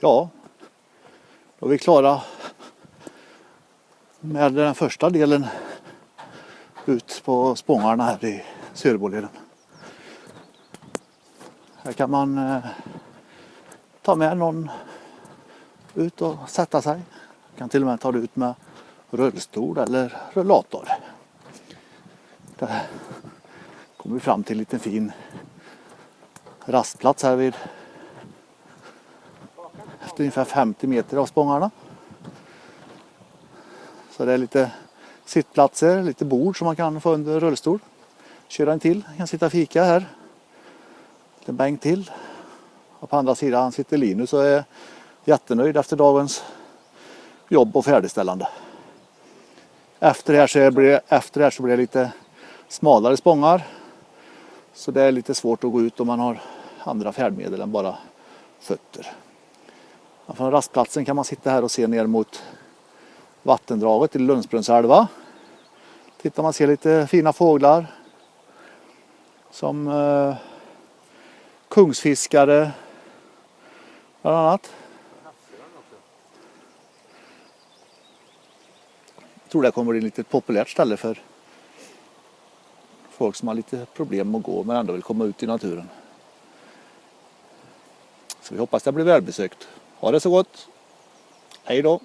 Ja, då är vi klara med den första delen ut på Spångarna här i Sörboleden. Här kan man eh, ta med någon ut och sätta sig. Man Kan till och med ta det ut med rullstol eller rullator. Där kommer vi fram till en liten fin rastplats här vid efter ungefär 50 meter av Spångarna. Så det är lite sittplatser, lite bord som man kan få under rullstol. Köra en till, kan sitta och fika här. En bänk till. Och på andra sidan sitter Linus och är jättenöjd efter dagens jobb och färdigställande. Efter det här så blir det, efter det här så blir det lite smalare spångar. Så det är lite svårt att gå ut om man har andra färdmedel än bara fötter. Från rastplatsen kan man sitta här och se ner mot vattendraget i Lundsbrunnsälva. Titta man ser lite fina fåglar. Som eh, kungsfiskare bland annat. Jag tror det kommer bli ett lite populärt ställe för folk som har lite problem att gå men ändå vill komma ut i naturen. Så vi hoppas det blir välbesökt. Ha det så gott. Hej då!